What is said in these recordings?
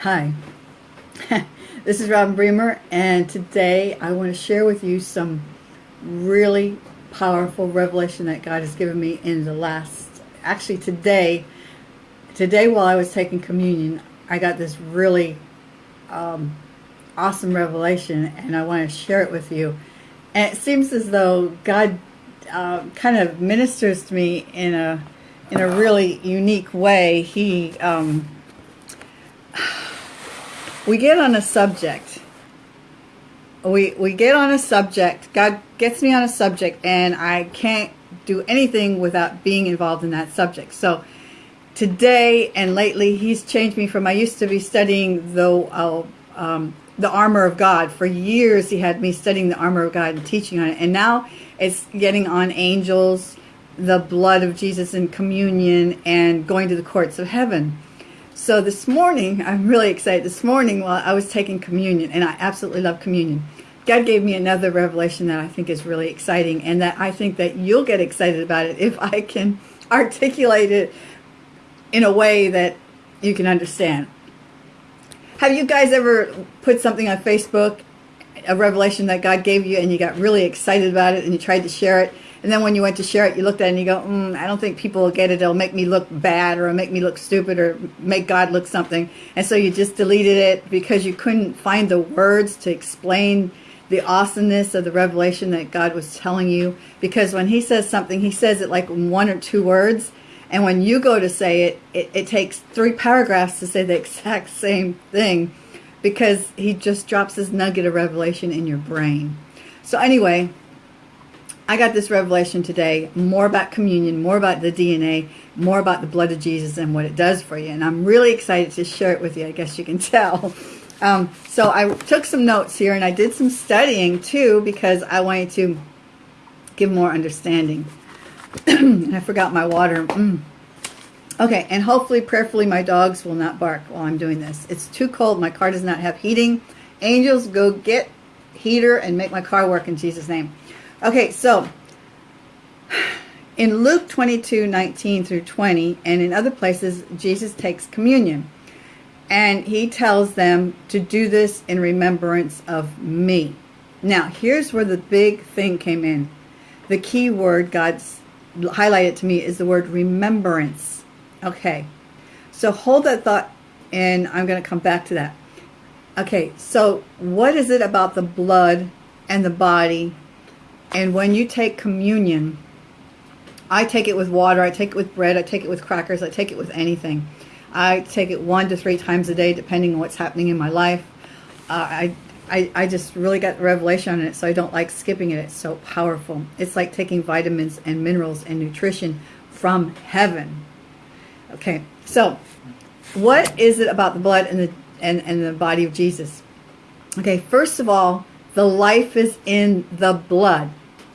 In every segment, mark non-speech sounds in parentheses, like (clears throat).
Hi, (laughs) this is Robin Bremer, and today I want to share with you some really powerful revelation that God has given me in the last, actually today, today while I was taking communion, I got this really um, awesome revelation, and I want to share it with you. And it seems as though God uh, kind of ministers to me in a in a really unique way. He um, we get on a subject. We, we get on a subject. God gets me on a subject and I can't do anything without being involved in that subject. So today and lately he's changed me from I used to be studying the uh, um, the armor of God. For years he had me studying the armor of God and teaching on it. And now it's getting on angels, the blood of Jesus in communion, and going to the courts of heaven. So this morning, I'm really excited. This morning while I was taking communion, and I absolutely love communion, God gave me another revelation that I think is really exciting and that I think that you'll get excited about it if I can (laughs) articulate it in a way that you can understand. Have you guys ever put something on Facebook, a revelation that God gave you and you got really excited about it and you tried to share it and then when you went to share it, you looked at it and you go, mm, I don't think people will get it. It'll make me look bad or make me look stupid or make God look something. And so you just deleted it because you couldn't find the words to explain the awesomeness of the revelation that God was telling you. Because when he says something, he says it like one or two words. And when you go to say it, it, it takes three paragraphs to say the (laughs) exact same thing because he just drops this nugget of revelation in your brain. So anyway, I got this revelation today, more about communion, more about the DNA, more about the blood of Jesus and what it does for you. And I'm really excited to share it with you, I guess you can (laughs) tell. Um, so I took some notes here and I did some studying too because I wanted to give more understanding. (clears throat) I forgot my water. Mm. Okay, and hopefully, prayerfully, my dogs will not bark while I'm doing this. It's too cold. My car does not have heating. Angels, go get heater and make my car work in Jesus' name. Okay, so in Luke 22, 19 through 20, and in other places, Jesus takes communion. And he tells them to do this in remembrance of me. Now, here's where the big thing came in. The key word God's highlighted to me is the word remembrance. Okay, so hold that thought and I'm going to come back to that. Okay, so what is it about the blood and the body and when you take communion, I take it with water, I take it with bread, I take it with crackers, I take it with anything. I take it one to three times a day, depending on what's happening in my life. Uh, I, I, I just really got the revelation on it, so I don't like skipping it. It's so powerful. It's like taking vitamins and minerals and nutrition from heaven. Okay, so what is it about the blood and the and, and the body of Jesus? Okay, first of all, the life is in the blood.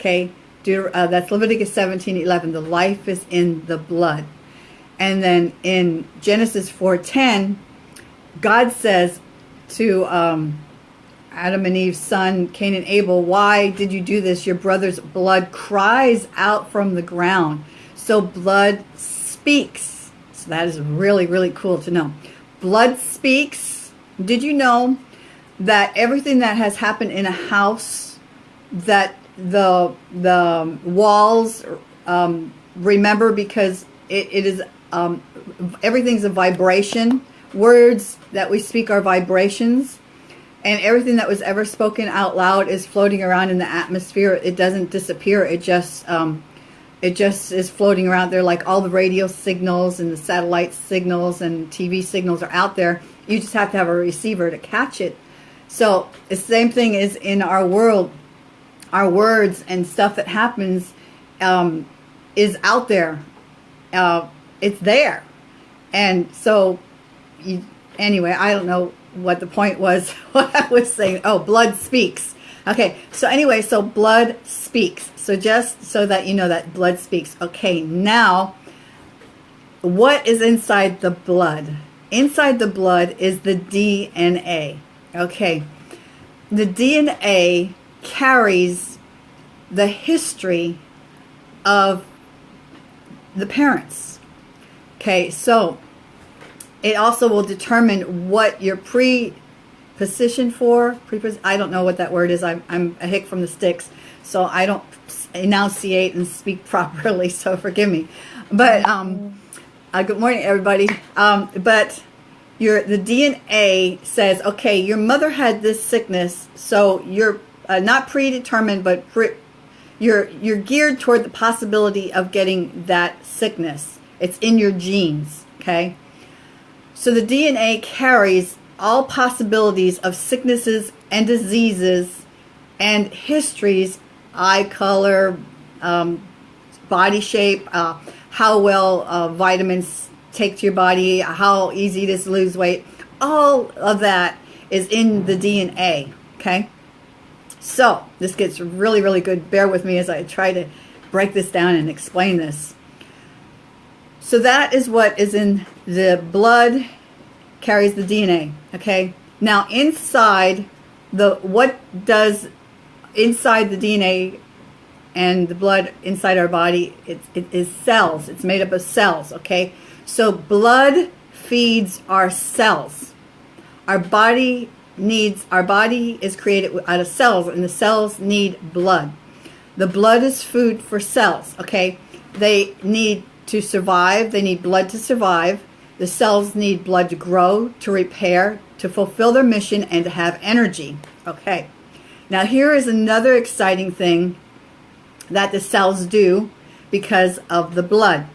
Okay, uh, that's Leviticus 17, 11. The life is in the blood. And then in Genesis 4.10, God says to um, Adam and Eve's son, Cain and Abel, why did you do this? Your brother's blood cries out from the ground. So blood speaks. So that is really, really cool to know. Blood speaks. Did you know that everything that has happened in a house that the the walls um, remember because it, it is um, everything's a vibration. Words that we speak are vibrations. And everything that was ever spoken out loud is floating around in the atmosphere. It doesn't disappear. It just um, it just is floating around there like all the radio signals and the satellite signals and TV signals are out there. You just have to have a receiver to catch it. So the same thing is in our world our words and stuff that happens um, is out there. Uh, it's there. And so, you, anyway, I don't know what the point was, (laughs) what I was saying. Oh, blood speaks. Okay, so anyway, so blood speaks. So just so that you know that blood speaks. Okay, now, what is inside the blood? Inside the blood is the DNA. Okay, the DNA carries the history of the parents. Okay, so it also will determine what you're pre-positioned for. Pre I don't know what that word is. I'm, I'm a hick from the sticks, so I don't enunciate and speak (laughs) properly, so forgive me. But um, uh, good morning, everybody. Um, but your the DNA says, okay, your mother had this sickness, so you're uh, not predetermined, but pre you're you're geared toward the possibility of getting that sickness. It's in your genes, okay? So the DNA carries all possibilities of sicknesses and diseases and histories, eye color, um, body shape, uh, how well uh, vitamins take to your body, how easy it is to lose weight. All of that is in the DNA, okay? So this gets really, really good. Bear with me as I try to break this down and explain this. So that is what is in the blood carries the DNA, okay? Now inside the, what does inside the DNA and the blood inside our body, it, it is cells. It's made up of cells, okay? So blood feeds our cells. Our body needs, our body is created out of cells and the cells need blood. The blood is food for cells, okay? They need to survive. They need blood to survive. The cells need blood to grow, to repair, to fulfill their mission, and to have energy. Okay. Now here is another exciting thing that the cells do because of the blood.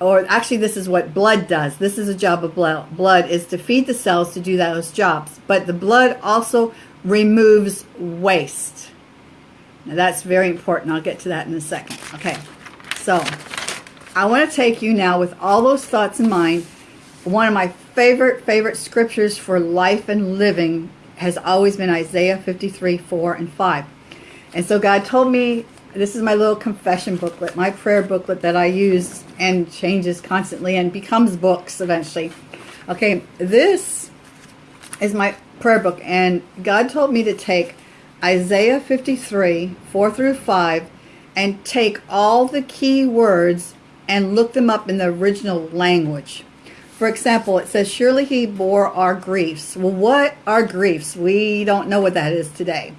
Or actually this is what blood does. This is a job of blood. Blood is to feed the cells to do those jobs. But the blood also removes waste. Now that's very important. I'll get to that in a second. Okay. So I want to take you now with all those thoughts in mind. One of my favorite, favorite scriptures for life and living has always been Isaiah 53, 4 and 5. And so God told me, this is my little confession booklet, my prayer booklet that I use and changes constantly and becomes books eventually. Okay, this is my prayer book. And God told me to take Isaiah 53, 4 through 5, and take all the key words and look them up in the original language. For example, it says, surely he bore our griefs. Well, what are griefs? We don't know what that is today.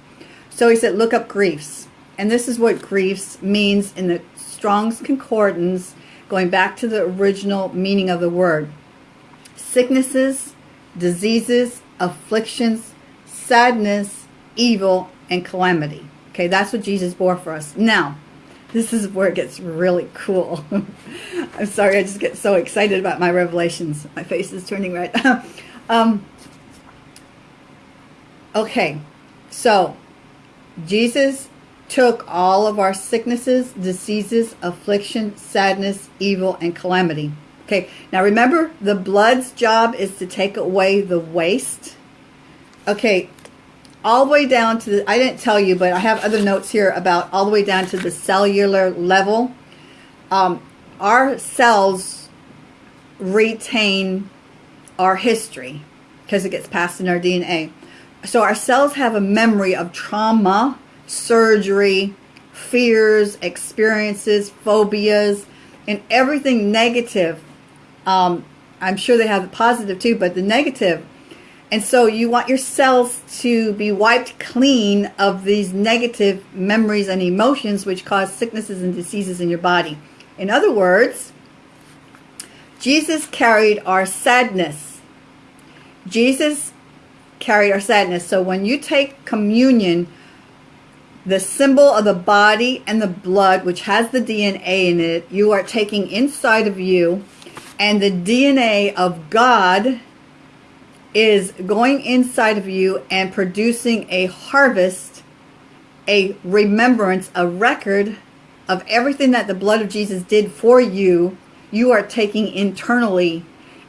So he said, look up griefs. And this is what griefs means in the Strong's Concordance, going back to the original meaning of the word. Sicknesses, diseases, afflictions, sadness, evil, and calamity. Okay, that's what Jesus bore for us. Now, this is where it gets really cool. (laughs) I'm sorry, I just get so excited about my revelations. My face is turning red. (laughs) um, okay, so Jesus took all of our sicknesses, diseases, affliction, sadness, evil, and calamity. Okay, now remember, the blood's job is to take away the waste. Okay, all the way down to the, I didn't tell you, but I have other notes here about all the way down to the cellular level. Um, our cells retain our history because it gets passed in our DNA. So our cells have a memory of trauma, surgery, fears, experiences, phobias, and everything negative. Um, I'm sure they have the positive too, but the negative. and so you want your cells to be wiped clean of these negative memories and emotions which cause sicknesses and diseases in your body. In other words, Jesus carried our sadness. Jesus carried our sadness. So when you take communion, the symbol of the body and the blood, which has the DNA in it, you are taking inside of you, and the DNA of God is going inside of you and producing a harvest, a remembrance, a record of everything that the blood of Jesus did for you, you are taking internally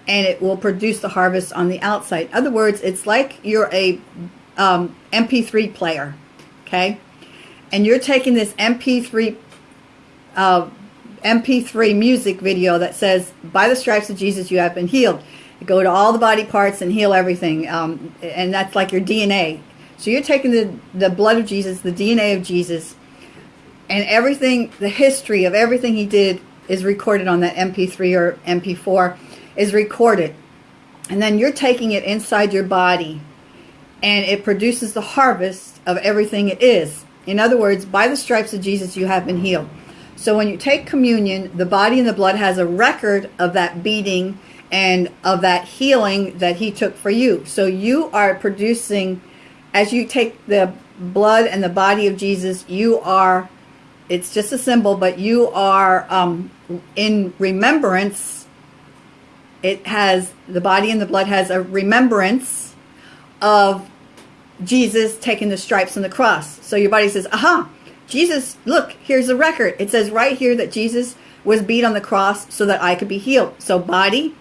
and it will produce the harvest on the outside. In other words, it's like you're a um, MP3 player, okay? And you're taking this MP3 uh, MP3 music video that says, by the stripes of Jesus you have been healed go to all the body parts and heal everything. Um, and that's like your DNA. So you're taking the, the blood of Jesus, the DNA of Jesus, and everything, the history of everything he did is recorded on that MP3 or MP4 is recorded. and then you're taking it inside your body and it produces the harvest of everything it is. In other words, by the stripes of Jesus, you have been healed. So when you take communion, the body and the blood has a record of that beating and of that healing that he took for you. So you are producing, as you take the blood and the body of Jesus, you are, it's just a symbol, but you are um, in remembrance. It has, the body and the blood has a remembrance of Jesus taking the stripes on the cross. So your body says, aha, Jesus, look, here's the record. It says right here that Jesus was beat on the cross so that I could be healed. So body,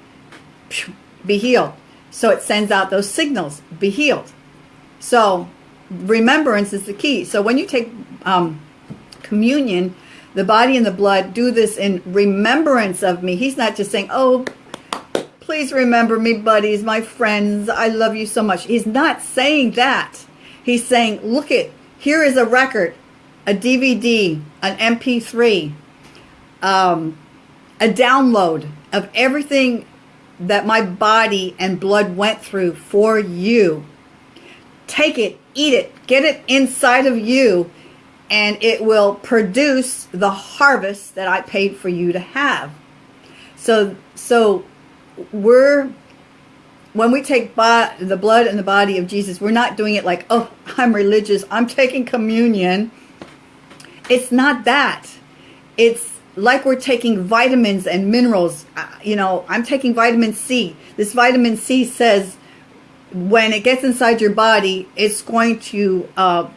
be healed. So it sends out those signals, be healed. So remembrance is the key. So when you take um, communion, the body and the blood do this in remembrance of me. He's not just saying, oh, please remember me, buddies, my friends. I love you so much. He's not saying that. He's saying, look it, here is a record, a DVD, an MP3, um, a download of everything that my body and blood went through for you. Take it, eat it, get it inside of you, and it will produce the harvest that I paid for you to have. So, so we're when we take the blood and the body of Jesus, we're not doing it like, oh, I'm religious, I'm taking communion. It's not that. It's like we're taking vitamins and minerals. Uh, you know, I'm taking vitamin C. This vitamin C says when it gets inside your body, it's going to uh,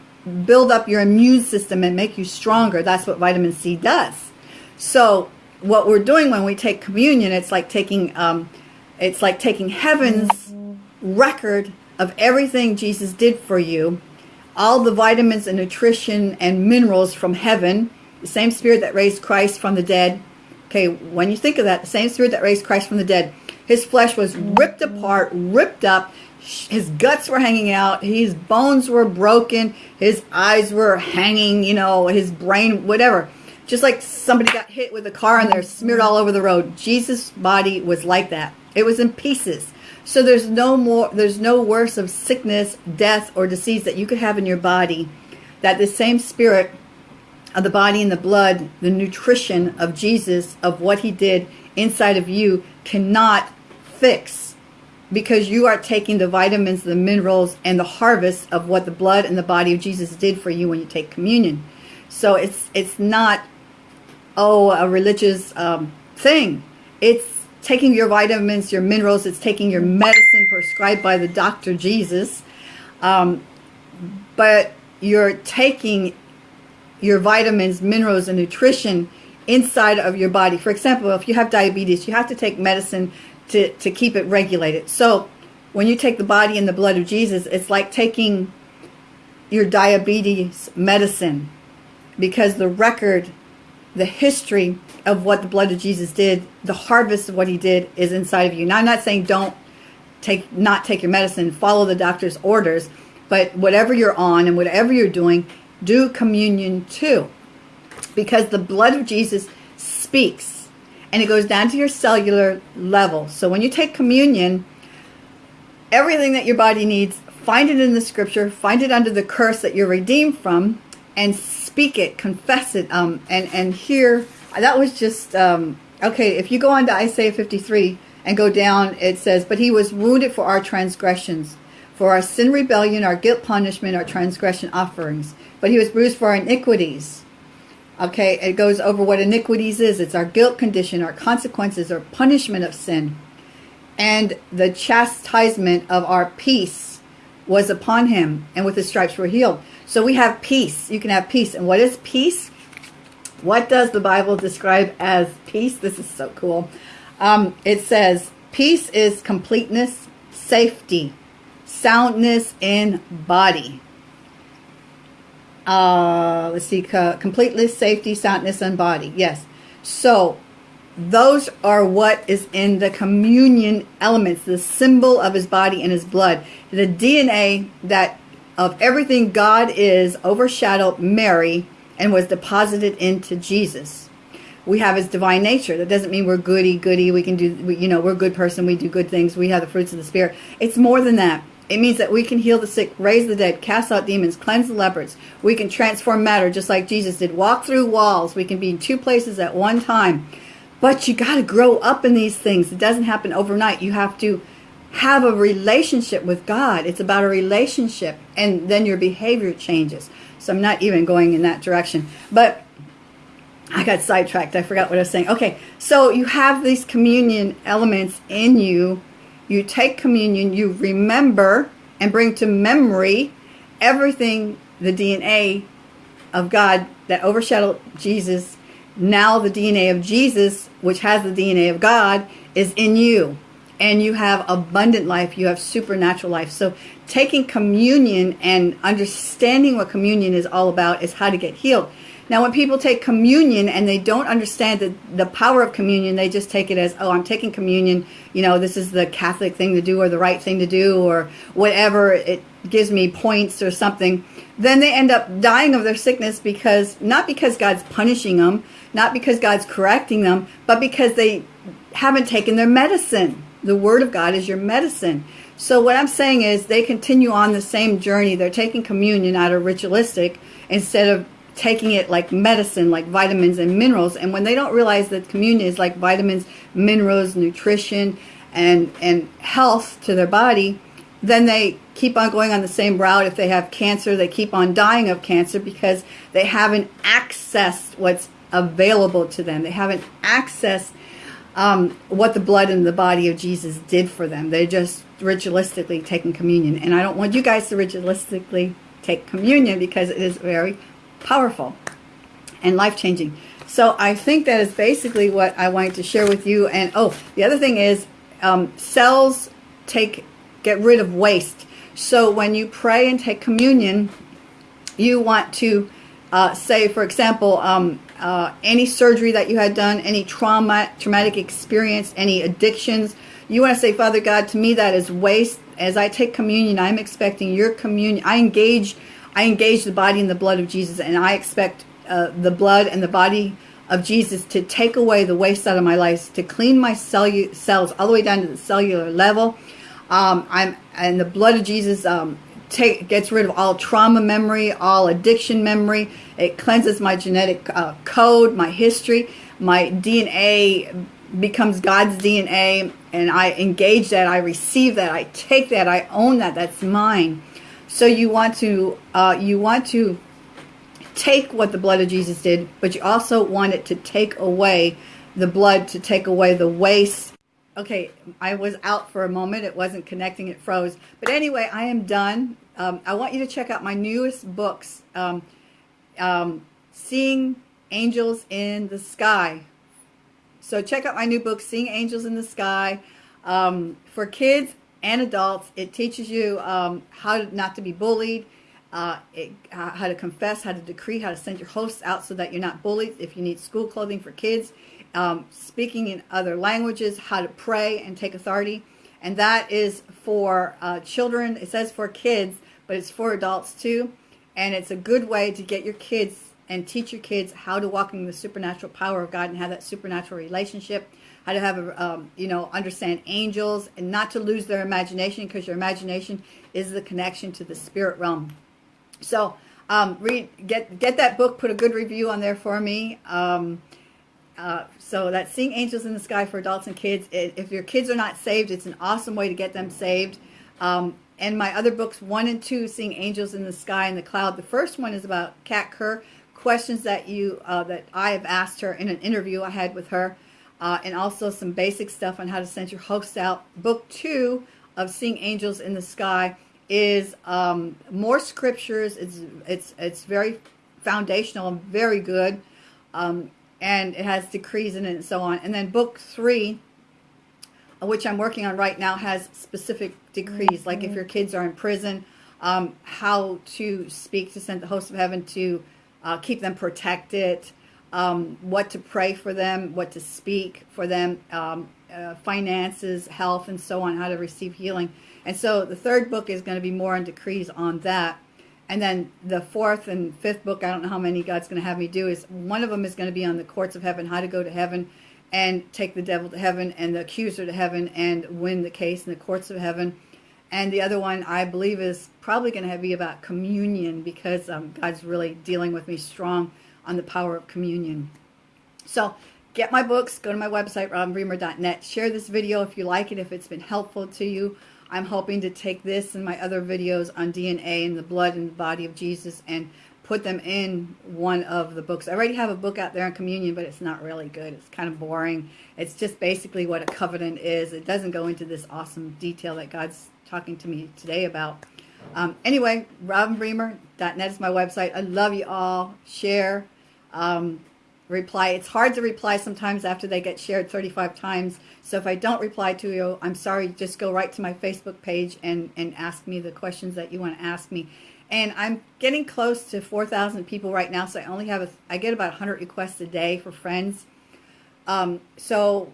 build up your immune system and make you stronger. That's what vitamin C does. So what we're doing when we take communion, it's like taking, um, it's like taking heaven's record of everything Jesus did for you, all the vitamins and nutrition and minerals from heaven, the same spirit that raised Christ from the dead. Okay, when you think of that, the same spirit that raised Christ from the dead, his flesh was ripped apart, ripped up, his guts were hanging out, his bones were broken, his eyes were hanging, you know, his brain, whatever. Just like somebody got hit with a car and they're smeared all over the road. Jesus' body was like that. It was in pieces. So there's no more, there's no worse of sickness, death, or disease that you could have in your body that the same spirit of the body and the blood, the nutrition of Jesus, of what he did inside of you cannot fix because you are taking the vitamins, the minerals, and the harvest of what the blood and the body of Jesus did for you when you take communion. So it's it's not, oh, a religious um, thing. It's taking your vitamins, your minerals, it's taking your medicine prescribed by the doctor Jesus. Um, but you're taking your vitamins, minerals, and nutrition inside of your body. For example, if you have diabetes, you have to take medicine to, to keep it regulated. So when you take the body and the blood of Jesus, it's like taking your diabetes medicine because the record, the history of what the blood of Jesus did, the harvest of what he did is inside of you. Now, I'm not saying don't take, not take your medicine, follow the doctor's orders, but whatever you're on and whatever you're doing, do communion too. Because the blood of Jesus speaks and it goes down to your cellular level. So when you take communion, everything that your body needs, find it in the scripture, find it under the curse that you're redeemed from, and speak it, confess it. Um, and, and here, that was just, um, okay, if you go on to Isaiah 53 and go down, it says, But he was wounded for our transgressions, for our sin rebellion, our guilt punishment, our transgression offerings but he was bruised for our iniquities. Okay, it goes over what iniquities is. It's our guilt condition, our consequences, our punishment of sin. And the chastisement of our peace was upon him, and with his stripes we're healed. So we have peace. You can have peace. And what is peace? What does the Bible describe as peace? This is so cool. Um, it says, peace is completeness, safety, soundness in body uh, let's see, completeness, safety, soundness, and body. Yes. So those are what is in the communion elements, the symbol of his body and his blood. The DNA that of everything God is overshadowed Mary and was deposited into Jesus. we have his divine nature. That doesn't mean we're goody goody. We can do, we, you know, we're a good person. We do good things. We have the fruits of the spirit. It's more than that. It means that we can heal the sick, raise the dead, cast out demons, cleanse the lepers. We can transform matter just like Jesus did. Walk through walls. We can be in two places at one time. But you got to grow up in these things. It doesn't happen overnight. You have to have a relationship with God. It's about a relationship. And then your behavior changes. So I'm not even going in that direction. But I got sidetracked. I forgot what I was saying. Okay, so you have these communion elements in you. You take communion, you remember and bring to memory everything, the DNA of God that overshadowed Jesus. Now the DNA of Jesus, which has the DNA of God, is in you. And you have abundant life. You have supernatural life. So taking communion and understanding what communion is all about is how to get healed. Now, when people take communion and they don't understand the, the power of communion, they just take it as, oh, I'm taking communion. You know, this is the Catholic thing to do or the right thing to do or whatever. It gives me points or something. Then they end up dying of their sickness because, not because God's punishing them, not because God's correcting them, but because they haven't taken their medicine. The Word of God is your medicine. So what I'm saying is they continue on the same journey. They're taking communion out of ritualistic instead of taking it like medicine, like vitamins and minerals. And when they don't realize that communion is like vitamins, minerals, nutrition, and, and health to their body, then they keep on going on the same route. If they have cancer, they keep on dying of cancer because they haven't accessed what's available to them. They haven't accessed um, what the blood and the body of Jesus did for them. They're just ritualistically taking communion. And I don't want you guys to ritualistically take communion because it is very powerful and life-changing. So I think that is basically what I wanted to share with you. And oh, the other thing is um, cells take get rid of waste. So when you pray and take communion, you want to uh, say, for example, um, uh, any surgery that you had done, any trauma, traumatic experience, any addictions, you want to say, Father God, to me that is waste. As I take communion, I'm expecting your communion. I engage, I engage the body and the blood of Jesus, and I expect uh, the blood and the body of Jesus to take away the waste out of my life, to clean my cells all the way down to the cellular level. Um, I'm and the blood of Jesus um, take gets rid of all trauma memory, all addiction memory. It cleanses my genetic uh, code, my history, my DNA becomes God's DNA and I engage that, I receive that, I take that, I own that, that's mine. So you want to uh, you want to take what the blood of Jesus did, but you also want it to take away the blood, to take away the waste. Okay, I was out for a moment. It wasn't connecting. It froze. But anyway, I am done. Um, I want you to check out my newest books, um, um, Seeing Angels in the Sky so check out my new book, Seeing Angels in the Sky. Um, for kids and adults, it teaches you um, how not to be bullied, uh, it, how to confess, how to decree, how to send your hosts out so that you're not bullied. If you need school clothing for kids, um, speaking in other languages, how to pray and take authority. And that is for uh, children. It says for kids, but it's for adults too. And it's a good way to get your kids and teach your kids how to walk in the supernatural power of God and have that supernatural relationship, how to have a, um, you know, understand angels and not to lose their imagination because your imagination is the connection to the spirit realm. So um, read, get, get that book, put a good review on there for me. Um, uh, so that's Seeing Angels in the Sky for adults and kids. If your kids are not saved, it's an awesome way to get them saved. Um, and my other books, one and two, Seeing Angels in the Sky and the Cloud. The first one is about Kat Kerr, questions that you uh, that I have asked her in an interview I had with her, uh, and also some basic stuff on how to send your hosts out. Book two of Seeing Angels in the Sky is um, more scriptures. It's it's it's very foundational and very good, um, and it has decrees in it and so on. And then book three, which I'm working on right now, has specific decrees. Mm -hmm. Like if your kids are in prison, um, how to speak to send the host of heaven to uh, keep them protected, um, what to pray for them, what to speak for them, um, uh, finances, health, and so on, how to receive healing. And so the third book is going to be more on decrees on that. And then the fourth and fifth book, I don't know how many God's going to have me do, is one of them is going to be on the courts of heaven, how to go to heaven and take the devil to heaven and the accuser to heaven and win the case in the courts of heaven. And the other one, I believe, is probably going to be about communion because um, God's really dealing with me strong on the power of communion. So get my books, go to my website, robinbremer.net. Share this video if you like it, if it's been helpful to you. I'm hoping to take this and my other videos on DNA and the blood and the body of Jesus and put them in one of the books. I already have a book out there on communion, but it's not really good. It's kind of boring. It's just basically what a covenant is. It doesn't go into this awesome detail that God's talking to me today about. Um, anyway, robinbremer.net is my website. I love you all. Share. Um, reply. It's hard to reply sometimes after they get shared 35 times. So if I don't reply to you, I'm sorry. Just go right to my Facebook page and, and ask me the questions that you want to ask me. And I'm getting close to 4,000 people right now. So I only have, a, I get about 100 requests a day for friends. Um, so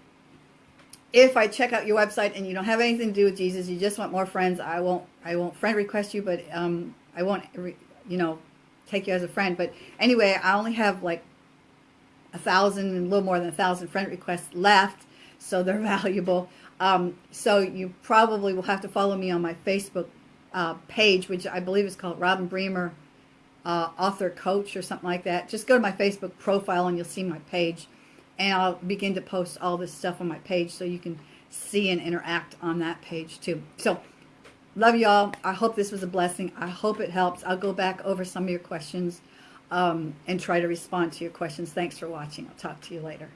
if I check out your website and you don't have anything to do with Jesus, you just want more friends, I won't, I won't friend request you, but um, I won't, you know, take you as a friend. But anyway, I only have like a thousand a little more than a thousand friend requests left, so they're (laughs) valuable. Um, so you probably will have to follow me on my Facebook uh, page, which I believe is called Robin Bremer uh, Author Coach or something like that. Just go to my Facebook profile and you'll see my page. And I'll begin to post all this stuff on my page so you can see and interact on that page too. So, love y'all. I hope this was a blessing. I hope it helps. I'll go back over some of your questions um, and try to respond to your questions. Thanks for watching. I'll talk to you later.